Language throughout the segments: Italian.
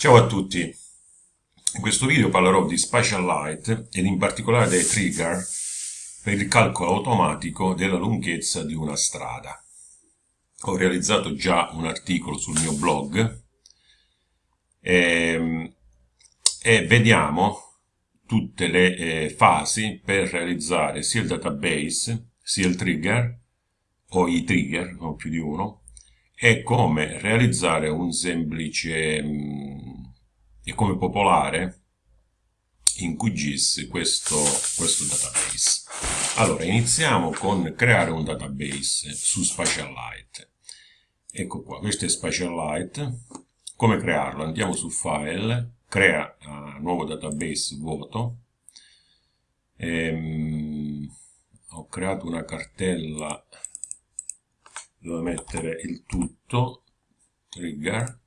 Ciao a tutti, in questo video parlerò di Spatial Light ed in particolare dei trigger per il calcolo automatico della lunghezza di una strada. Ho realizzato già un articolo sul mio blog e, ehm, e vediamo tutte le eh, fasi per realizzare sia il database sia il trigger o i trigger, non più di uno, e come realizzare un semplice mm, e come popolare in QGIS questo, questo database. Allora, iniziamo con creare un database su Spatialite. Ecco qua, questo è Spatialite. Come crearlo? Andiamo su File, crea uh, nuovo database vuoto. Ehm, ho creato una cartella devo mettere il tutto trigger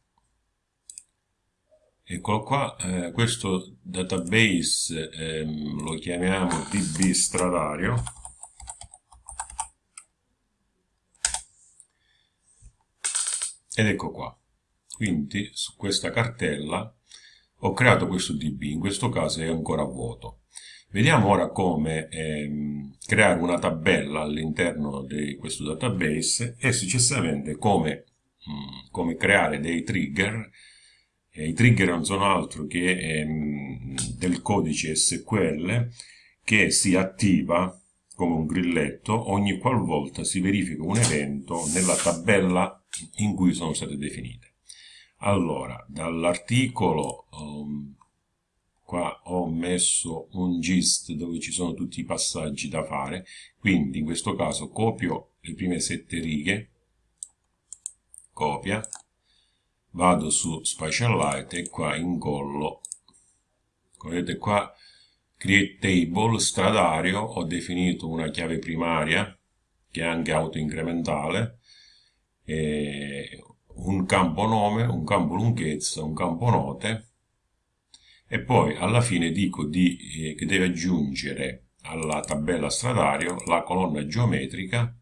eccolo qua eh, questo database eh, lo chiamiamo db stradario. Ed ecco qua. Quindi su questa cartella ho creato questo db in questo caso è ancora vuoto. Vediamo ora come ehm, creare una tabella all'interno di questo database e successivamente come, mh, mm, come creare dei trigger. E I trigger non sono altro che ehm, del codice SQL che si attiva come un grilletto ogni qualvolta si verifica un evento nella tabella in cui sono state definite. Allora, dall'articolo um, qua ho messo un gist dove ci sono tutti i passaggi da fare quindi in questo caso copio le prime sette righe copia vado su Spatialite e qua incollo vedete qua? Create table stradario ho definito una chiave primaria che è anche autoincrementale un campo nome, un campo lunghezza, un campo note e poi alla fine dico di, eh, che deve aggiungere alla tabella stradario la colonna geometrica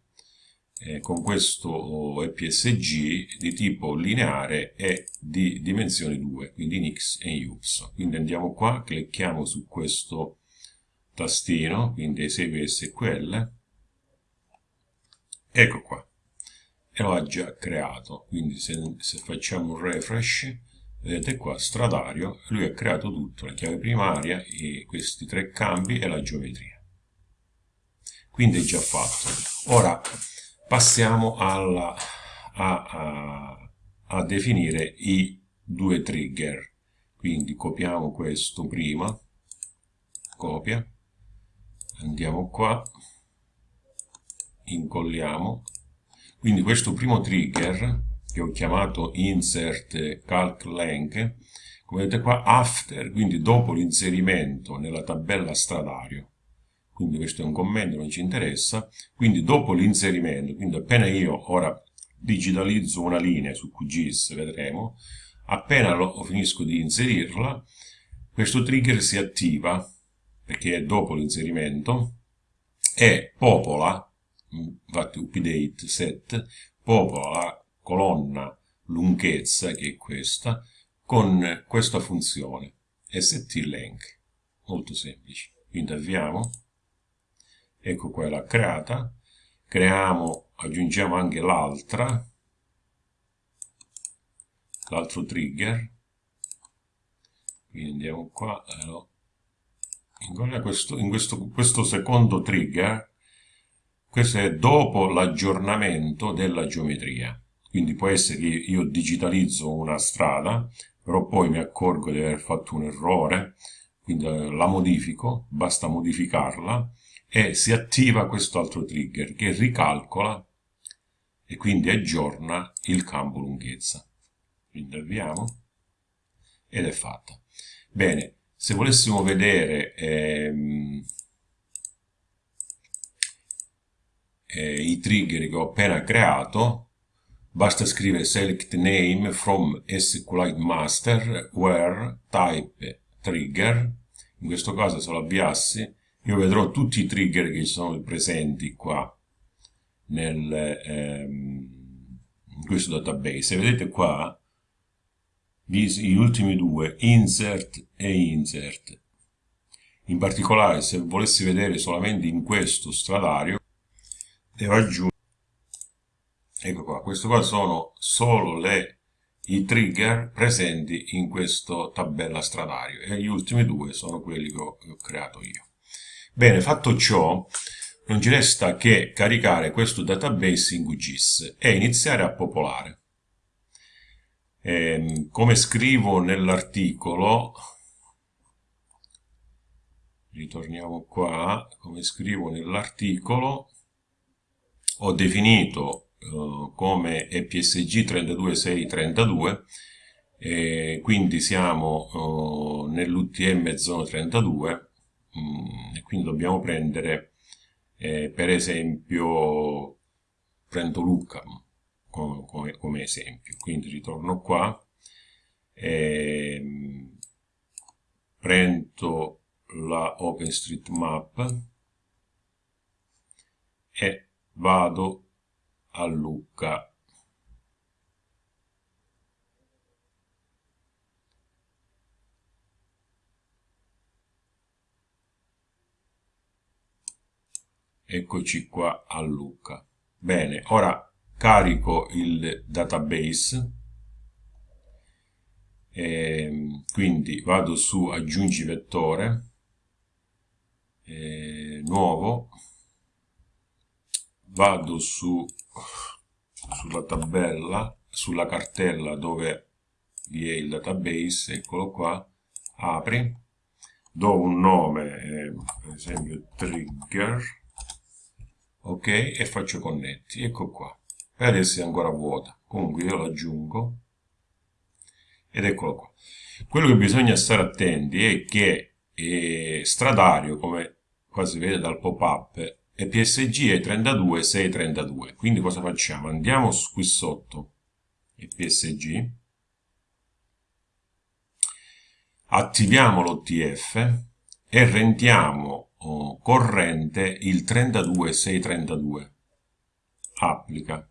eh, con questo EPSG di tipo lineare e di dimensione 2, quindi in X e in Y. Quindi andiamo qua, clicchiamo su questo tastino, quindi esegui SQL, ecco qua, e lo ha già creato, quindi se, se facciamo un refresh vedete qua stradario lui ha creato tutto la chiave primaria questi tre cambi e la geometria. Quindi è già fatto. Ora passiamo alla, a, a, a definire i due trigger. Quindi copiamo questo prima copia andiamo qua incolliamo. Quindi questo primo trigger che ho chiamato insert calc length, come vedete qua after, quindi dopo l'inserimento nella tabella stradario, quindi questo è un commento, non ci interessa, quindi dopo l'inserimento, quindi appena io ora digitalizzo una linea su QGIS, vedremo, appena lo finisco di inserirla, questo trigger si attiva, perché è dopo l'inserimento, e popola, infatti update set, popola colonna lunghezza, che è questa, con questa funzione stLength, molto semplice. Quindi avviamo, ecco qua l'ha creata, creiamo, aggiungiamo anche l'altra, l'altro trigger, quindi andiamo qua, allora, questo, in questo, questo secondo trigger, questo è dopo l'aggiornamento della geometria. Quindi può essere che io digitalizzo una strada, però poi mi accorgo di aver fatto un errore, quindi eh, la modifico, basta modificarla, e si attiva questo altro trigger che ricalcola e quindi aggiorna il campo lunghezza. Quindi avviamo ed è fatta. Bene, se volessimo vedere ehm, eh, i trigger che ho appena creato, Basta scrivere select name from SQLite master where type trigger. In questo caso se lo avviassi io vedrò tutti i trigger che sono presenti qua nel, ehm, in questo database. vedete qua gli ultimi due, insert e insert. In particolare, se volessi vedere solamente in questo stradario, devo aggiungere, ecco qua, questo qua sono solo le, i trigger presenti in questa tabella stradario e gli ultimi due sono quelli che ho, che ho creato io. Bene, fatto ciò, non ci resta che caricare questo database in QGIS e iniziare a popolare. Eh, come scrivo nell'articolo, ritorniamo qua, come scrivo nell'articolo, ho definito eh, come EPSG 32632, eh, quindi siamo eh, nell'UTM zona 32, e quindi dobbiamo prendere, eh, per esempio, prendo Lucca come, come, come, esempio, quindi ritorno qua, ehm, prendo la OpenStreetMap e vado a Lucca. Eccoci qua a Lucca. Bene, ora carico il database. E ehm, quindi vado su aggiungi vettore. Eh, nuovo. Vado su sulla tabella sulla cartella dove vi è il database eccolo qua. Apri. Do un nome eh, per esempio trigger ok? E faccio connetti. Ecco qua. E adesso è ancora vuota. Comunque io lo aggiungo ed eccolo qua. Quello che bisogna stare attenti è che è stradario come qua si vede dal pop-up e PSG è 32 632 quindi cosa facciamo? andiamo qui sotto. E PSG attiviamo l'OTF e rendiamo corrente il 32 632 applica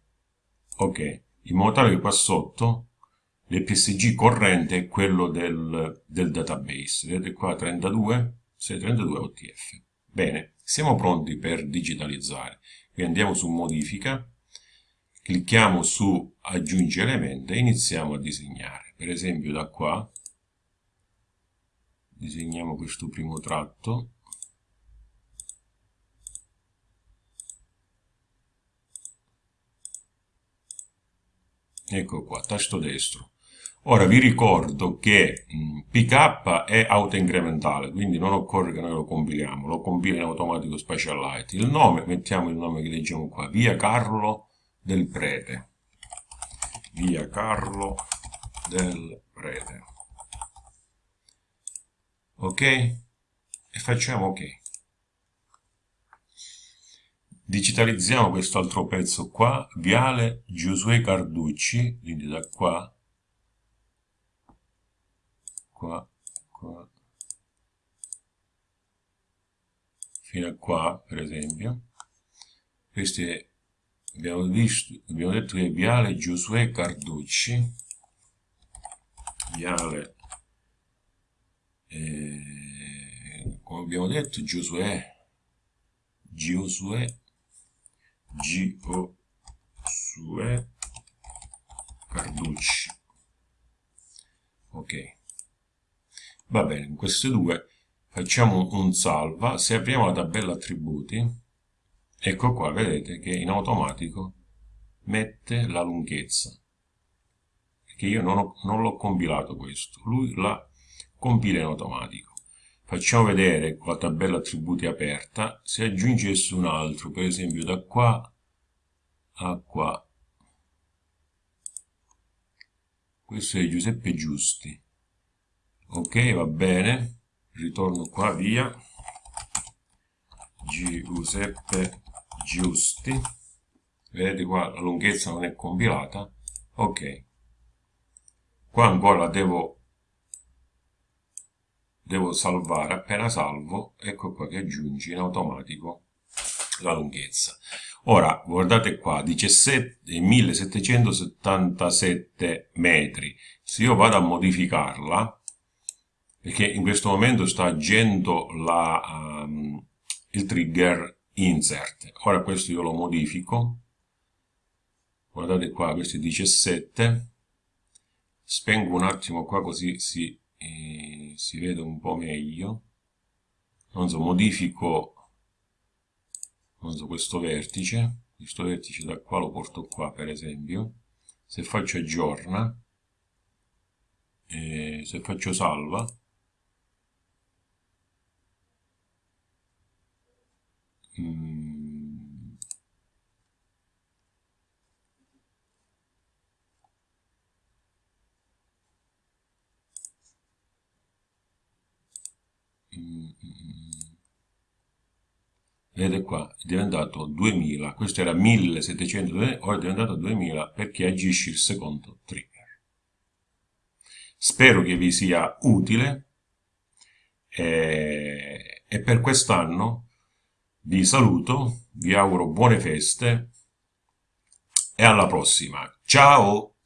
ok in modo tale che qua sotto l'EPSG corrente è quello del, del database vedete qua 32 632 OTF bene siamo pronti per digitalizzare. Quindi andiamo su modifica, clicchiamo su aggiungi elemento e iniziamo a disegnare. Per esempio da qua disegniamo questo primo tratto. Ecco qua, tasto destro. Ora vi ricordo che pk è autoincrementale, quindi non occorre che noi lo compiliamo, lo compila in automatico Specialite. Il nome, mettiamo il nome che leggiamo qua, via Carlo del Prete. Via Carlo del Prete. Ok? E facciamo ok. Digitalizziamo questo altro pezzo qua, Viale Giosuè Carducci, quindi da qua qua, qua, fino a qua, per esempio. Questi abbiamo, visto, abbiamo detto che è Viale Giosuè Carducci, Viale, eh, come abbiamo detto, Giosuè, Giosuè, Giosuè Carducci. Ok. Va bene, in queste due facciamo un salva, se apriamo la tabella attributi, ecco qua, vedete che in automatico mette la lunghezza, perché io non, non l'ho compilato questo, lui la compila in automatico. Facciamo vedere con la tabella attributi aperta, se aggiungesse un altro, per esempio da qua a qua, questo è Giuseppe Giusti, ok va bene. Ritorno qua via. Giuseppe Giusti. Vedete qua la lunghezza non è compilata. Ok. Qua ancora devo devo salvare appena salvo ecco qua che aggiungi in automatico la lunghezza. Ora, guardate qua, 17, 1777 metri. Se io vado a modificarla, perché in questo momento sta agendo la, um, il trigger insert. Ora questo io lo modifico. Guardate qua, questo è 17. Spengo un attimo qua così si, eh, si vede un po' meglio. Non so, modifico non so, questo vertice. Questo vertice da qua lo porto qua, per esempio. Se faccio aggiorna, eh, se faccio salva, Mm. Vedete qua, è diventato 2000, questo era 1700, ora è diventato 2000 perché agisce il secondo trigger. Spero che vi sia utile e, e per quest'anno vi saluto, vi auguro buone feste e alla prossima. Ciao!